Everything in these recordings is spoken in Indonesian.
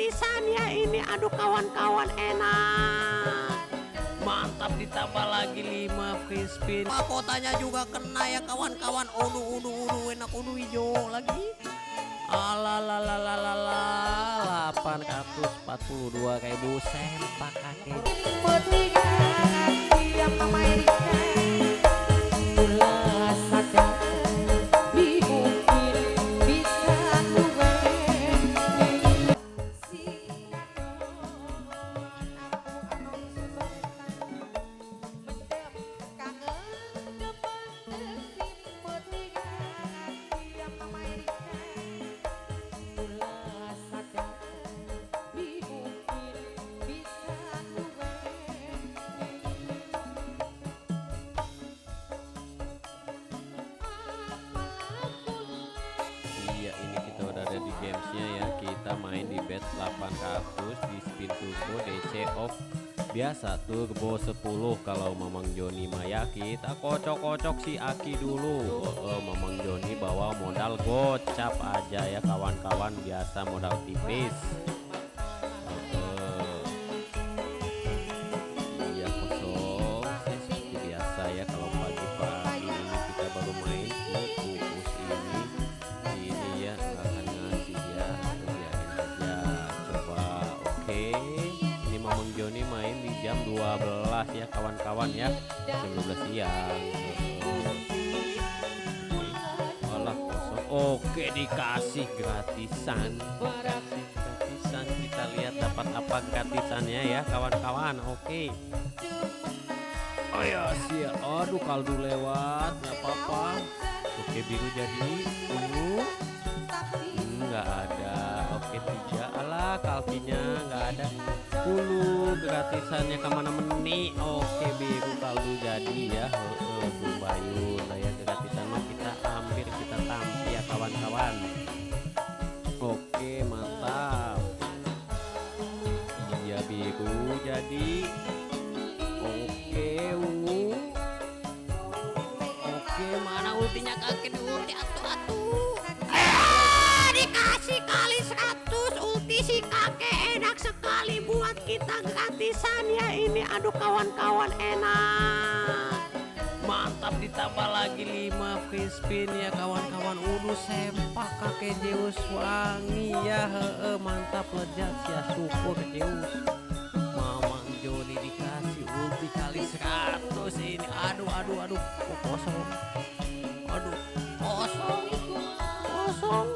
gratisan ya ini aduh kawan-kawan enak. Mantap ditambah lagi 5 free spin mahkotanya juga kena ya kawan-kawan. Udu udu udu enak udu hijau lagi. Alalalalalalala 842 ribu sempak kakek Kita main di bet 800 Di spin turbo DC off Biasa turbo 10 Kalau Mamang Joni Maya kita kocok-kocok si Aki dulu. Oh, Mamang Joni bawa modal gocap aja ya kawan-kawan. Biasa modal tipis 12 ya kawan-kawan ya. Jam 12 siang. Oke. Alah kosong. Oke dikasih gratisan. Gratisan kita lihat dapat apa gratisannya ya kawan-kawan. Oke. Oh ya sia aduh kaldu lewat nggak apa-apa. Oke biru jadi ungu. Hmm, nggak ada. Oke tiga alah kalkinya nggak ada 10 gratisannya ke mana meni? Oke biru kaldu jadi ya. Bu Bayu. Lah ya gratisan mah kita ambil kita tampil ya kawan-kawan. Oke mantap. Iya biru jadi. Oke ungu. Oke mana ultinya kakek ulti atuh atuh. Ah, dikasih kali 100 ulti si kakek enak sekali kita gratisan ya ini. Aduh kawan-kawan enak. Mantap ditambah lagi 5 free spin ya kawan-kawan. Udu sempak kakek Zeus wangi ya. Heeh mantap lezat ya syukur Zeus Mamang Joni dikasih ulti kali 100 ini. Aduh aduh aduh. Oh, kosong. Aduh kosong. Kosong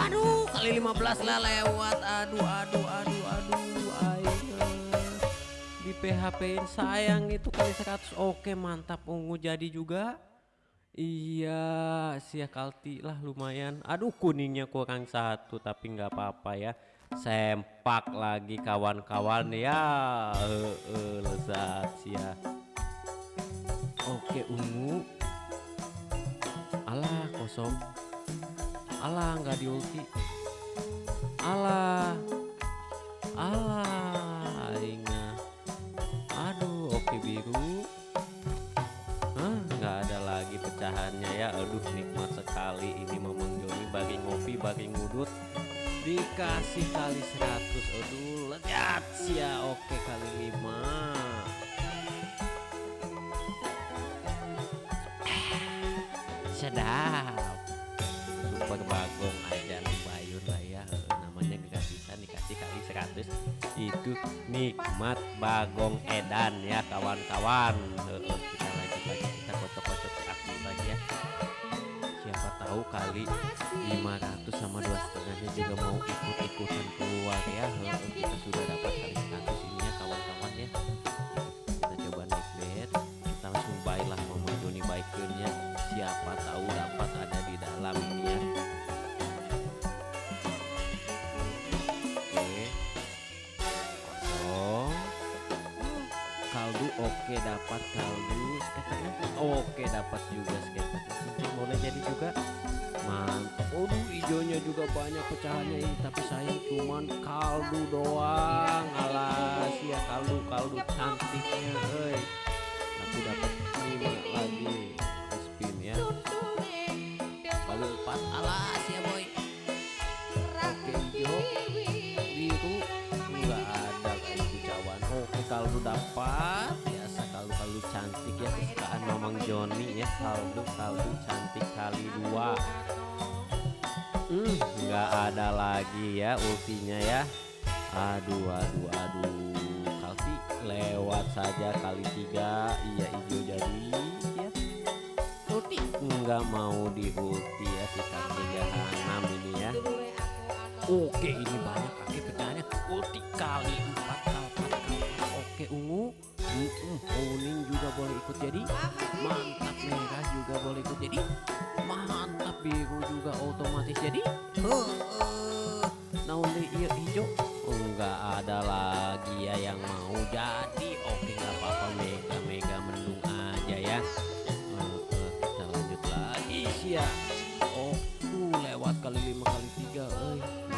aduh kali 15 lah lewat. Aduh aduh aduh aduh aing di PHP in sayang itu kali 100 oke mantap. Ungu jadi juga. Iya sia kalti lah lumayan. Aduh kuningnya kurang satu tapi nggak apa-apa ya. Sempak lagi kawan-kawan ya. Eh, eh, lezat sia oke ungu. Alah kosong alah nggak di ulti. Alah. Alah inga aduh oke biru. Hah, nggak ada lagi pecahannya ya. Aduh nikmat sekali ini Mamang Joni bagi ngopi bagi ngudut. Dikasih kali 100 aduh lezat ya. Oke kali 5 sedap 100 itu nikmat bagong edan ya kawan-kawan. Eh, kita lanjut lagi kita kocok-kocok si aktif lagi ya. Siapa tahu kali 500 sama dua setengahnya juga mau ikut-ikutan keluar ya. Eh, kita sudah dapat dapat juga skater boleh jadi juga. Mantap. Aduh hijaunya juga banyak pecahannya ini tapi sayang cuman kaldu doang. Alas ya kaldu kaldu cantiknya hei. Tapi dapat lima lagi spin ya. Lalu empat alas ya boy. Oke hijau biru enggak ada kayak kicauan oke kaldu dapat. Mamang Joni ya saldo saldo cantik kali dua. Hmm, nggak ada lagi ya ultinya ya. Aduh aduh aduh. Kalti lewat saja kali tiga. Iya hijau jadi ya. Ulti. Nggak mau di ulti ya si kakek jahanam ini ya. Oke ini banyak kakek pecahannya ulti kali empat. kali kali oke ungu. Mm-mm, kuning juga boleh ikut jadi. Mantap merah juga boleh ikut jadi. Mantap biru juga otomatis jadi. Naon deh iya hijau. Oh, nggak ada lagi ya yang mau jadi. Oke nggak apa-apa. Mega mega mendung aja ya. Eh, eh, kita lanjut lagi. Ya oh tuh lewat kali lima kali tiga eh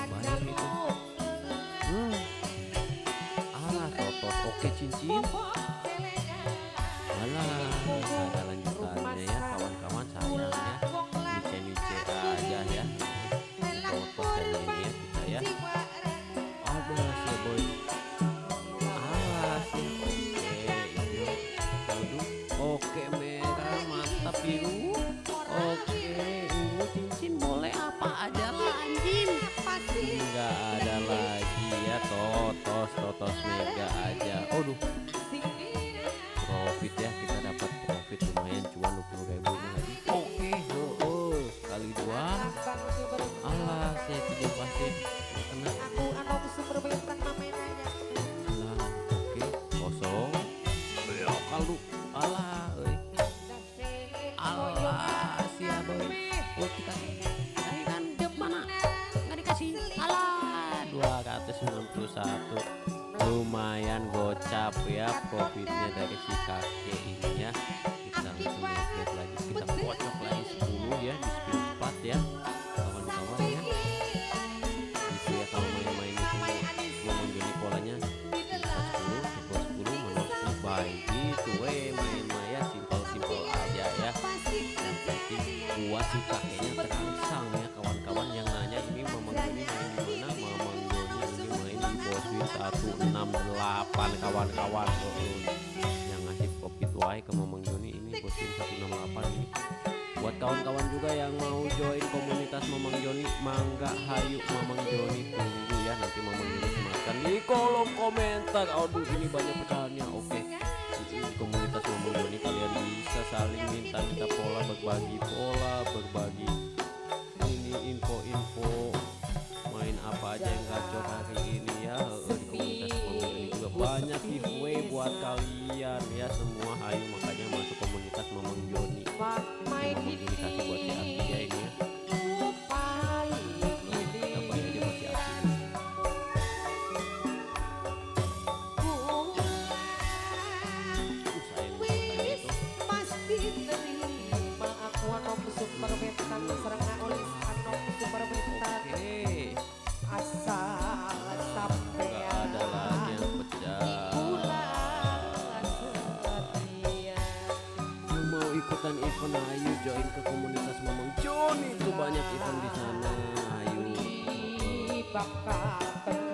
pasti. Kena oke kosong. Belok kaldu alah euy alah sia boy oh Tadi kan dia mana? Nggak dikasih. Alah. 291 lumayan gocap ya profitnya dari si kakek ini ya baik gitu. Weh main maya simpel-simpel aja ya. Yang penting buat si kakeknya terangsang ya kawan-kawan yang nanya ini Mamang Joni main di mana Mamang ini main di Boswin 168 kawan-kawan. Yang ngasih profit wae ke Mamang Joni ini Boswin 168 ini. Buat kawan-kawan juga yang mau join komunitas Mamang Joni mangga hayu Mamang Joni tunggu ya nanti Mamang Joni sematkan di kolom komentar. Aduh ini banyak pecahannya. Oke saling minta-minta pola berbagi pola berbagi ini info-info main apa aja yang gacor hari ini ya. Di komunitas Joni juga banyak giveaway buat kalian ya semua. Hayu ayo join ke komunitas Mamang Joni itu banyak event di sana ayo bakal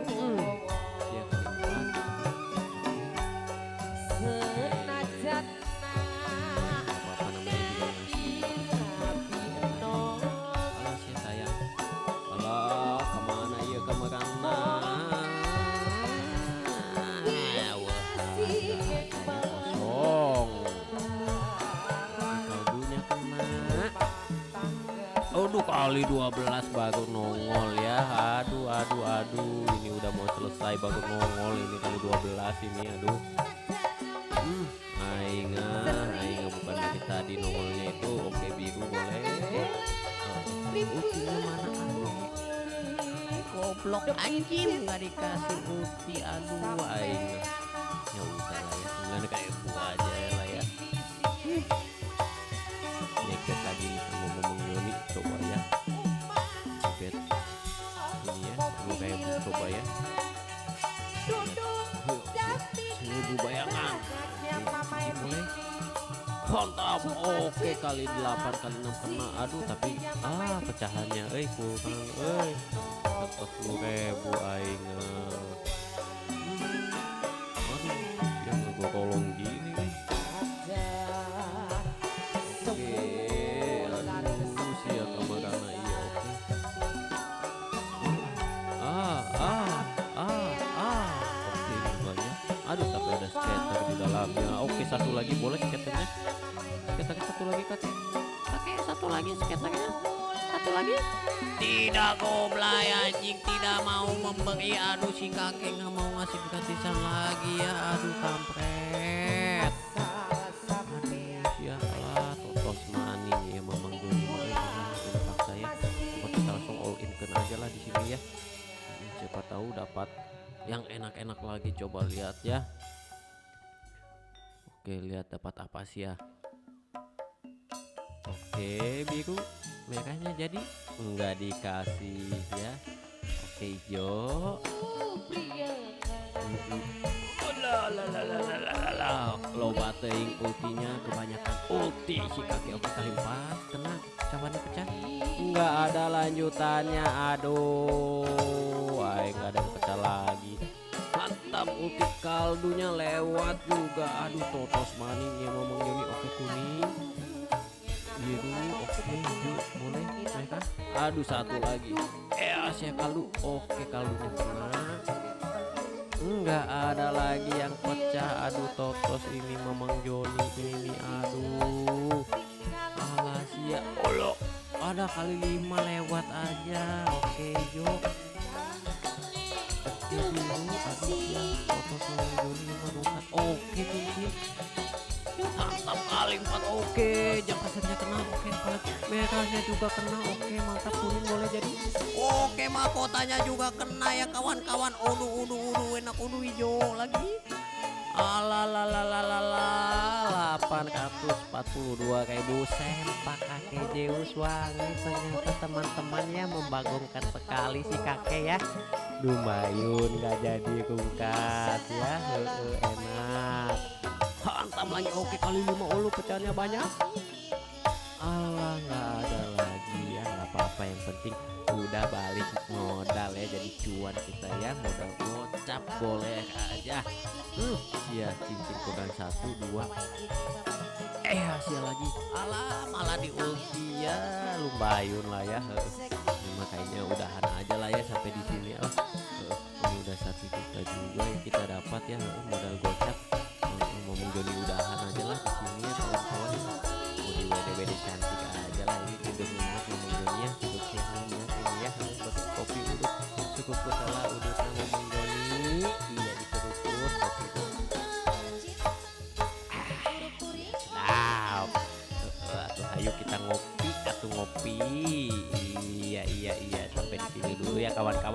Aduh kali 12 baru nongol ya. Aduh aduh aduh. Ini udah mau selesai baru nongol Ini kali 12 ini aduh. Hmm Ainga Ainga bukan dari tadi nongolnya itu. Oke biru boleh. Uh, Utinya mana aduh Goblok anjing. Nggak dikasih uti Aduh Ainga oke kali 8 kali 6 kena. Aduh tapi ah pecahannya. Eh kurang. Eh tetep lu ribu aing satu lagi skaternya. Satu lagi. tidak goblay anjing. Tidak mau memberi aduh si kakek. Nggak mau ngasih gratisan lagi ya. Aduh kampret. Aduh sialah totos maning ya memang Joni paksa ya kita langsung all in kan aja lah di sini ya. Hmm, siapa tahu dapat yang enak-enak lagi. Coba lihat ya. Oke lihat dapat apa sih ya Oke biru merahnya jadi? Enggak dikasih ya. Oke hijau. Loba teuing ultinya kebanyakan ulti. Si kakek oke kali empat tenang cawannya pecah. Enggak ada lanjutannya aduh. Ay enggak ada yang pecah lagi. Mantap ulti kaldunya lewat juga. Aduh totos maning ya ngomong Joni oke kuning biru oke hijau boleh mereka aduh satu lagi eh Asia kaldu oke kaldunya kena enggak ada lagi yang pecah aduh totos ini memang Joni ini aduh alas ya ada kali lima lewat aja oke Jo oke dulu aduh oke mantap kali empat. Oke jangkasannya kena. Oke kalau merahnya juga kena. Oke mantap kuning boleh jadi. Oke mahkotanya juga kena ya kawan-kawan. Udu udu udu enak udu hijau lagi. Alalalalala 842 ribu sempak kakek Zeus. Wangi ternyata teman-temannya membagongkan sekali si kakek ya. Lumayan nggak jadi rungkat ya. Enak hantam lagi oke kali lima ulu pecahnya banyak. Allah nggak ada lagi ya nggak apa-apa. Yang penting udah balik modal ya jadi cuan kita ya. Modal gocap boleh aja. Hmm ya cincin kurang satu dua. Eh hasil lagi. Alah malah di ulti ya. Lumayan lah ya. Ini makanya udahan aja lah ya sampai di sini. Oh ini udah satu juta juga yang kita dapat ya. Modal gocap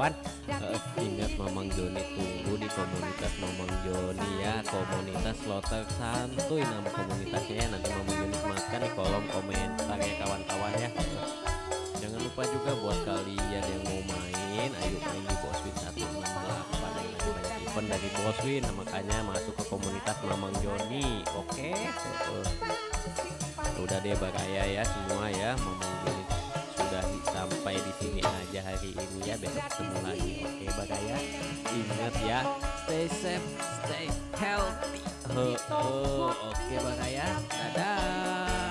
kawan-kawan Heeh, ingat Mamang Joni tunggu di komunitas Mamang Joni ya. Komunitas slotter santuy nama komunitasnya ya. Nanti Mamang Joni sematkan di kolom komentar ya kawan-kawan ya. Jangan lupa juga buat kalian yang mau main ayo main di Boswin 168 yang lagi banyak event dari Boswin. Nah, makanya masuk ke komunitas Mamang Joni oke? Heeh. udah deh baraya ya semua ya Mamang Joni sampai di sini aja hari ini ya. Besok ketemu lagi. Oke baraya ingat ya stay safe stay healthy. Heeh, oke baraya dadah